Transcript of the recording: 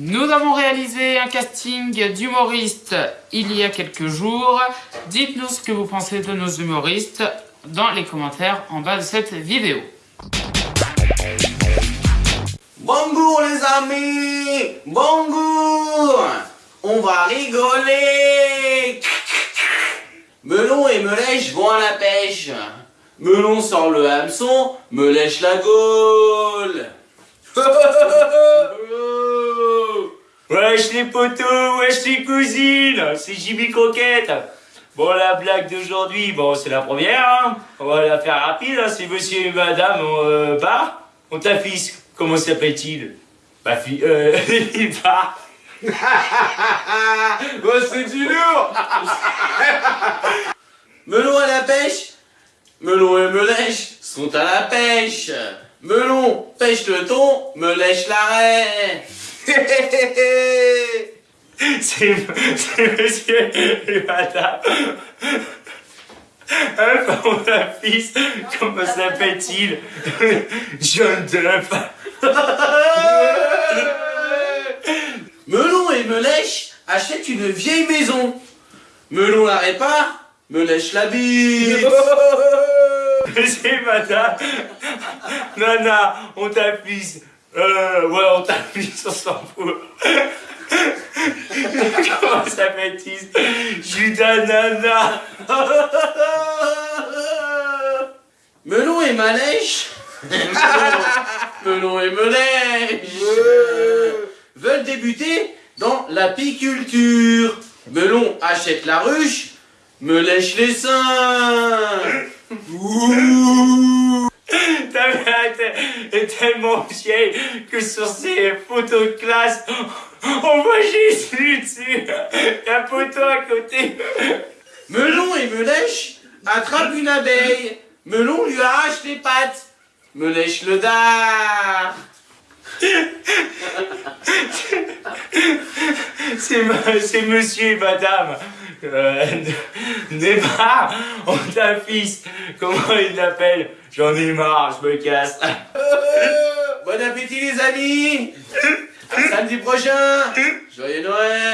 Nous avons réalisé un casting d'humoristes il y a quelques jours. Dites-nous ce que vous pensez de nos humoristes dans les commentaires en bas de cette vidéo. Bonjour les amis Bonjour On va rigoler Melon et Melèche vont à la pêche. Melon sort le hameçon, me lèche la gaule. Wesh les potos, wesh les cousines, c'est Jimmy Croquette. Bon, la blague d'aujourd'hui, bon, c'est la première, hein. On va la faire rapide, hein. C'est monsieur et madame, euh, part. On ta fils, comment s'appelle-t-il? Ma fille, euh, il part. Oh, c'est du lourd Melon à la pêche Melon et Melèche sont à la pêche. Melon pêche le thon, me lèche l'arrêt. C'est c'est monsieur et madame. Hein, mon ta fils, comment s'appelle-t-il? John Duff. Melon et Melèche achètent une vieille maison. Melon la répare, me lèche la bite. C'est madame. Nana, on t'a fils. Euh, ouais, on t'a fils, on s'en fout. Comment s'appelle-t-il Judas Nana. Melon et Malèche Melon et Melèche veulent débuter dans l'apiculture. Melon achète la ruche, me lèche les seins. Tellement vieille que sur ses photos de classe, on voit Jésus dessus. La photo à côté. Melon et Melèche attrapent une abeille. Melon lui arrache les pattes. Me lèche le dard. C'est monsieur et madame. Euh, Neymar, on t'a fils. Comment il l'appelle J'en ai marre, je me casse. Bon appétit les amis samedi prochain Joyeux Noël